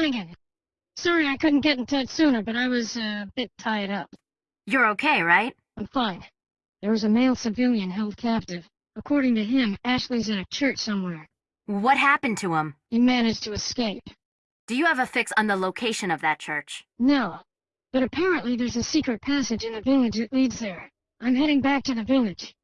Reagan. Sorry I couldn't get in touch sooner, but I was uh, a bit tied up. You're okay, right? I'm fine. There was a male civilian held captive. According to him, Ashley's in a church somewhere. What happened to him? He managed to escape. Do you have a fix on the location of that church? No. But apparently there's a secret passage in the village that leads there. I'm heading back to the village.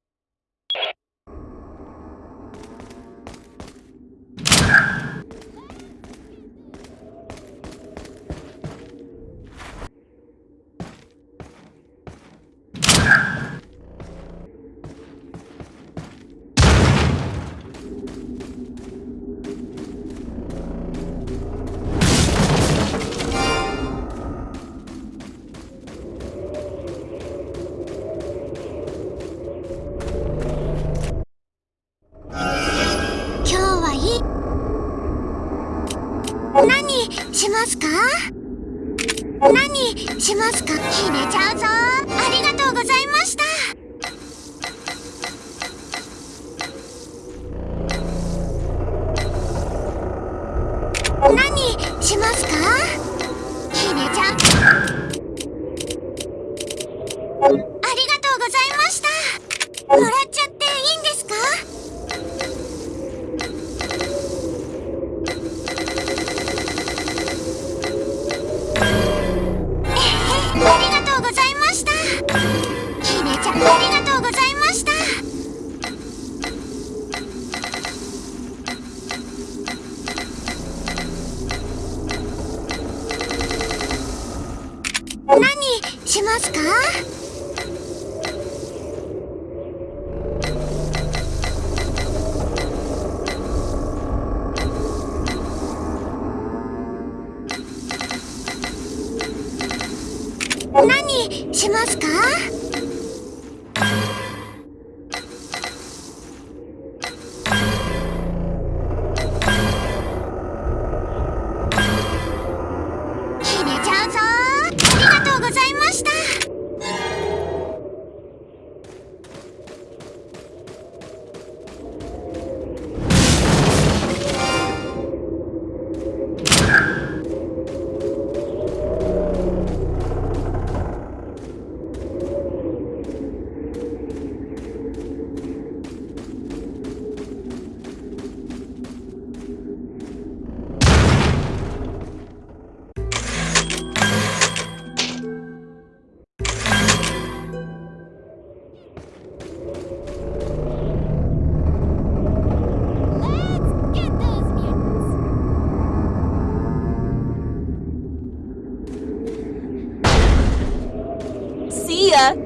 ますか？ 거야.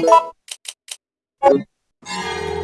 Thank you.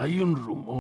Hay un rumor